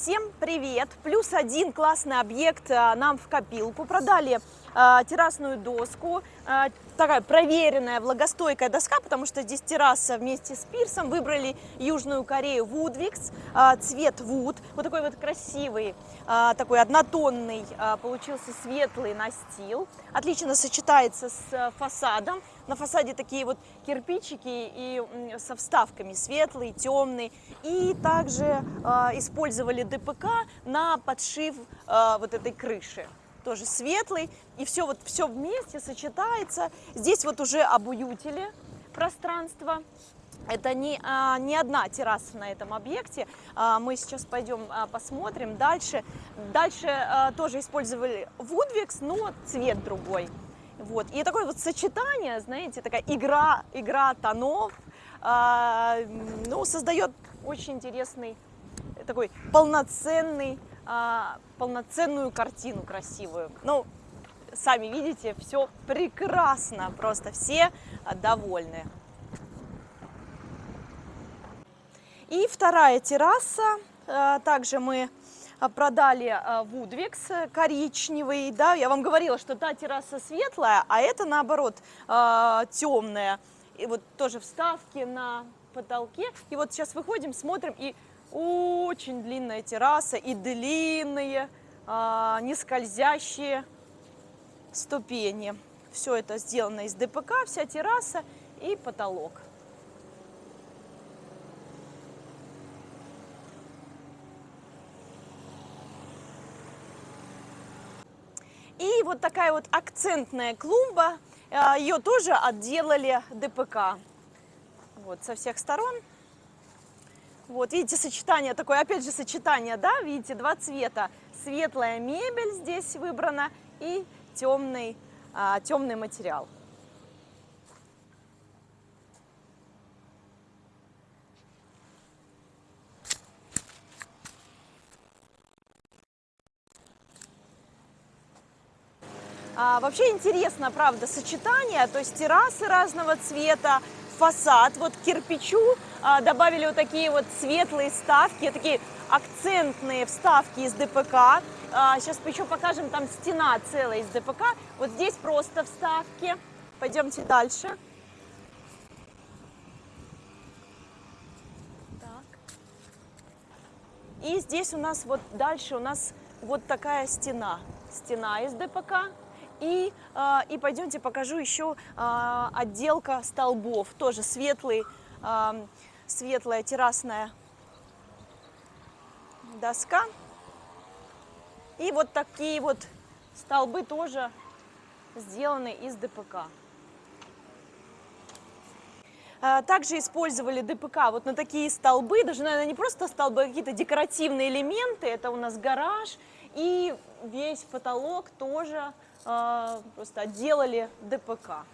Всем привет! Плюс один классный объект а, нам в копилку. Продали террасную доску, а, такая проверенная влагостойкая доска, потому что здесь терраса вместе с пирсом. Выбрали Южную Корею Woodwix, а, цвет Wood, вот такой вот красивый, а, такой однотонный, а, получился светлый настил. Отлично сочетается с а, фасадом. На фасаде такие вот кирпичики и со вставками светлый, темный. И также а, использовали ДПК на подшив а, вот этой крыши тоже светлый, и все вот все вместе сочетается. Здесь вот уже обуютили пространство. Это не, а, не одна терраса на этом объекте. А, мы сейчас пойдем а, посмотрим дальше. Дальше а, тоже использовали Woodwix, но цвет другой. Вот. И такое вот сочетание, знаете, такая игра, игра тонов, а, ну, создает очень интересный, такой полноценный а, полноценную картину красивую. Ну, сами видите, все прекрасно, просто все а, довольны. И вторая терраса, а, также мы продали Вудвикс коричневый, да, я вам говорила, что та терраса светлая, а это наоборот темная, и вот тоже вставки на потолке, и вот сейчас выходим, смотрим, и очень длинная терраса и длинные, а, не ступени. Все это сделано из ДПК, вся терраса и потолок. И вот такая вот акцентная клумба, а, ее тоже отделали ДПК. Вот со всех сторон вот, видите, сочетание такое, опять же, сочетание, да, видите, два цвета. Светлая мебель здесь выбрана и темный, а, темный материал. А, вообще интересно, правда, сочетание, то есть террасы разного цвета, фасад, вот кирпичу а, добавили вот такие вот светлые вставки, такие акцентные вставки из ДПК. А, сейчас еще покажем, там стена целая из ДПК. Вот здесь просто вставки. Пойдемте дальше. Так. И здесь у нас вот дальше у нас вот такая стена. Стена из ДПК. И, э, и пойдемте покажу еще э, отделка столбов. Тоже светлый, э, светлая террасная доска. И вот такие вот столбы тоже сделаны из ДПК. Также использовали ДПК вот на такие столбы, даже, наверное, не просто столбы, а какие-то декоративные элементы. Это у нас гараж и весь потолок тоже а, просто отделали ДПК.